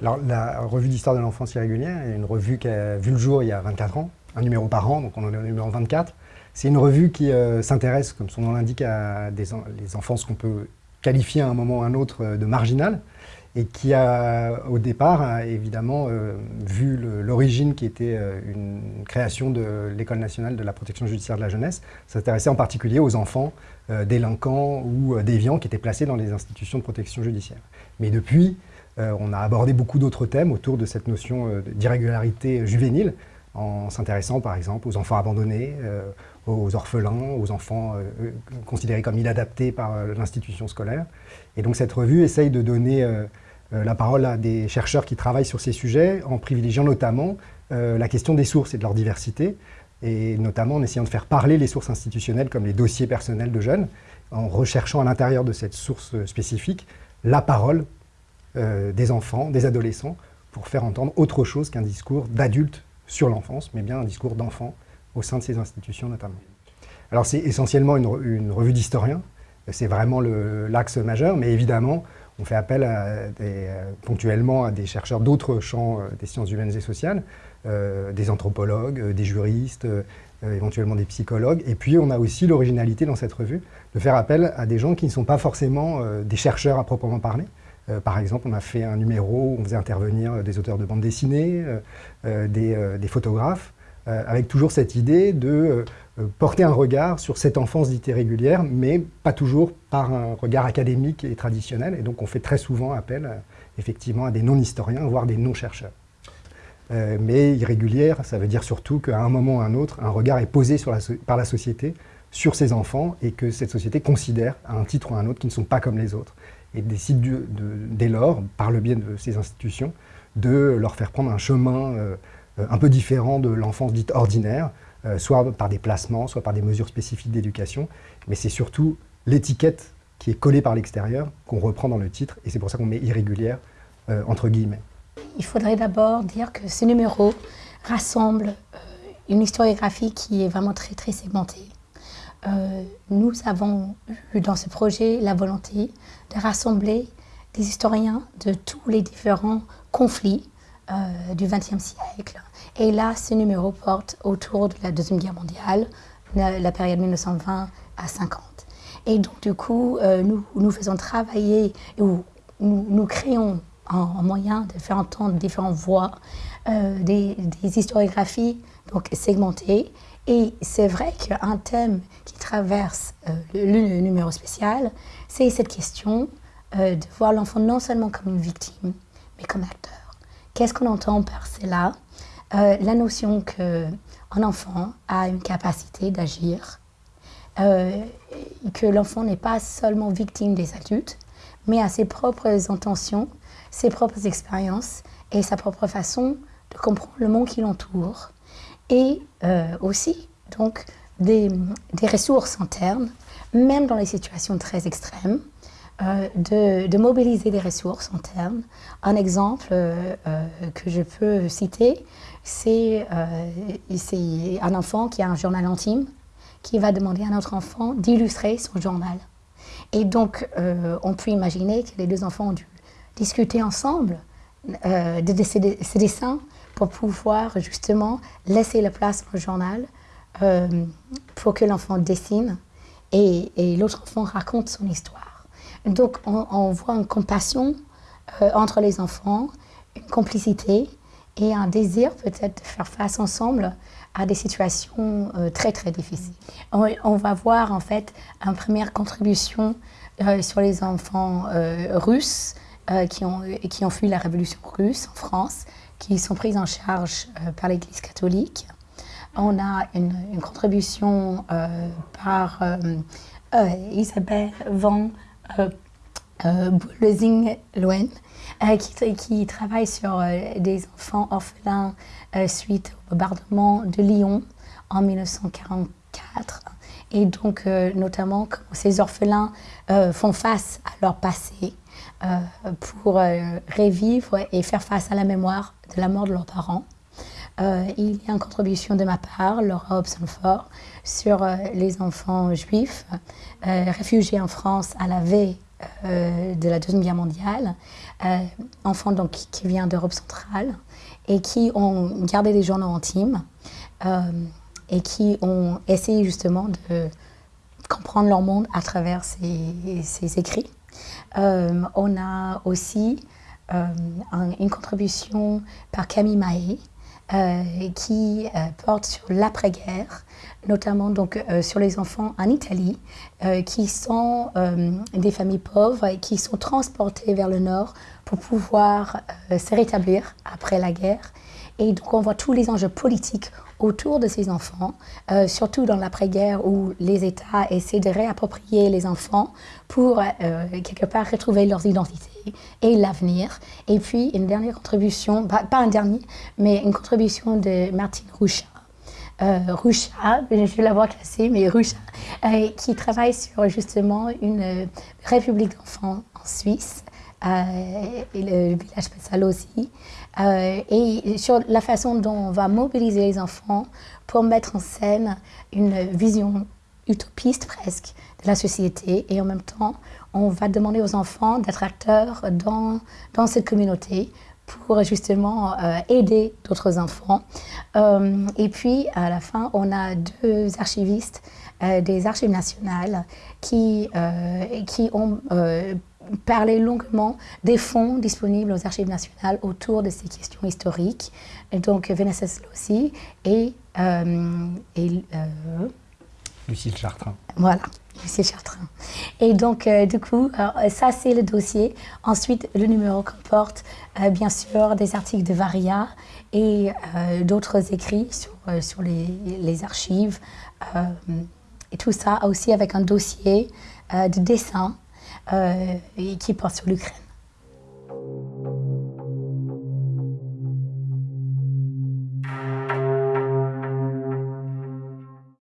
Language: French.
La revue d'histoire de l'enfance irrégulière est une revue qui a vu le jour il y a 24 ans, un numéro par an, donc on en est au numéro 24. C'est une revue qui euh, s'intéresse, comme son nom l'indique, à des les enfances qu'on peut qualifier à un moment ou à un autre euh, de marginales, et qui a, au départ, a évidemment euh, vu l'origine qui était une création de l'École nationale de la protection judiciaire de la jeunesse, s'intéressait en particulier aux enfants délinquants ou déviants qui étaient placés dans les institutions de protection judiciaire. Mais depuis, on a abordé beaucoup d'autres thèmes autour de cette notion d'irrégularité juvénile, en s'intéressant par exemple aux enfants abandonnés, euh, aux orphelins, aux enfants euh, considérés comme inadaptés par euh, l'institution scolaire. Et donc cette revue essaye de donner la parole à des chercheurs qui travaillent sur ces sujets, en privilégiant notamment la question des sources et de leur diversité, et notamment en essayant de faire parler les sources institutionnelles comme les dossiers personnels de jeunes, en recherchant à l'intérieur de cette source spécifique la parole des enfants, des adolescents, pour faire entendre autre chose qu'un discours d'adultes sur l'enfance, mais bien un discours d'enfant au sein de ces institutions notamment. Alors c'est essentiellement une, revue d'historiens, c'est vraiment l'axe majeur, mais évidemment, on fait appel euh, ponctuellement à des chercheurs d'autres champs euh, des sciences humaines et sociales, euh, des anthropologues, des juristes, éventuellement des psychologues. Et puis on a aussi l'originalité dans cette revue de faire appel à des gens qui ne sont pas forcément des chercheurs à proprement parler, euh, par exemple, on a fait un numéro où on faisait intervenir euh, des auteurs de bande dessinée, euh, des, photographes, avec toujours cette idée de porter un regard sur cette enfance dite irrégulière, mais pas toujours par un regard académique et traditionnel. Et donc on fait très souvent appel effectivement à des non-historiens, voire des non-chercheurs. mais irrégulière, ça veut dire surtout qu'à un moment ou à un autre, un regard est posé par la société sur ces enfants et que cette société considère à un titre ou à un autre qu'ils ne sont pas comme les autres et décide dès lors, par le biais de ces institutions, de leur faire prendre un chemin euh, un peu différent de l'enfance dite ordinaire, euh, soit par des placements, soit par des mesures spécifiques d'éducation, mais c'est surtout l'étiquette qui est collée par l'extérieur qu'on reprend dans le titre, et c'est pour ça qu'on met irrégulière euh, entre guillemets. Il faudrait d'abord dire que ce numéro rassemble une historiographie qui est vraiment très très segmentée. Euh, nous avons eu dans ce projet la volonté de rassembler des historiens de tous les différents conflits euh, du XXe siècle. Et là, ce numéro porte autour de la Deuxième Guerre mondiale, la, période 1920 à 50. Et donc, du coup, euh, nous, nous faisons travailler, ou nous, créons un, moyen de faire entendre différentes voix, des historiographies donc segmentées, et c'est vrai qu'un thème qui traverse euh, le, numéro spécial, c'est cette question euh, de voir l'enfant non seulement comme une victime, mais comme acteur. Qu'est-ce qu'on entend par cela? Euh, La notion qu'un enfant a une capacité d'agir, que l'enfant n'est pas seulement victime des adultes, mais a ses propres intentions, ses propres expériences et sa propre façon de comprendre le monde qui l'entoure et euh, aussi donc des, ressources internes, même dans les situations très extrêmes, euh, de, mobiliser des ressources internes. Un exemple euh, que je peux citer, c'est un enfant qui a un journal intime qui va demander à un autre enfant d'illustrer son journal. Et donc, on peut imaginer que les deux enfants ont dû discuter ensemble de ces dessins pour pouvoir justement laisser la place au journal euh, pour que l'enfant dessine et, l'autre enfant raconte son histoire. Donc on, voit une compassion euh, entre les enfants, une complicité et un désir peut-être de faire face ensemble à des situations euh, très très difficiles. On, va voir en fait une première contribution sur les enfants russes qui, ont, qui ont fui la révolution russe en France qui sont prises en charge euh, par l'Église catholique. On a une, contribution euh, par euh, Isabelle Van Boulezing-Loen, qui, travaille sur des enfants orphelins suite au bombardement de Lyon en 1944. Et donc, notamment, comment ces orphelins font face à leur passé pour revivre et faire face à la mémoire de la mort de leurs parents. Euh, il y a une contribution de ma part, Laura Hobson-Ford, sur euh, les enfants juifs euh, réfugiés en France à la veille de la Deuxième Guerre mondiale, enfants donc, qui viennent d'Europe centrale et qui ont gardé des journaux intimes et qui ont essayé justement de comprendre leur monde à travers ces, écrits. On a aussi une contribution par Camille Mahé, euh, qui euh, porte sur l'après-guerre, notamment donc, euh, sur les enfants en Italie, qui sont des familles pauvres et qui sont transportés vers le nord pour pouvoir se rétablir après la guerre. Et donc on voit tous les enjeux politiques autour de ces enfants, euh, surtout dans l'après-guerre où les États essaient de réapproprier les enfants pour euh, quelque part retrouver leurs identités et l'avenir. Et puis une dernière contribution, pas, un dernier, mais une contribution de Martine Roucha. Euh, je vais l'avoir classée, mais Roucha, euh, qui travaille sur justement une république d'enfants en Suisse, et le village Pessalo aussi, euh, et sur la façon dont on va mobiliser les enfants pour mettre en scène une vision utopiste presque de la société et en même temps on va demander aux enfants d'être acteurs dans, dans cette communauté pour justement euh, aider d'autres enfants. Euh, et puis à la fin on a deux archivistes des archives nationales qui, qui ont parler longuement des fonds disponibles aux archives nationales autour de ces questions historiques. Et donc Vanessa Slossi et, euh, et euh, Lucille Chartrain. Voilà, Lucille Chartrain. Et donc, euh, du coup, ça c'est le dossier. Ensuite, le numéro comporte bien sûr des articles de Varia et d'autres écrits sur, sur les, les archives. et tout ça aussi avec un dossier de dessin euh, et qui porte sur l'Ukraine.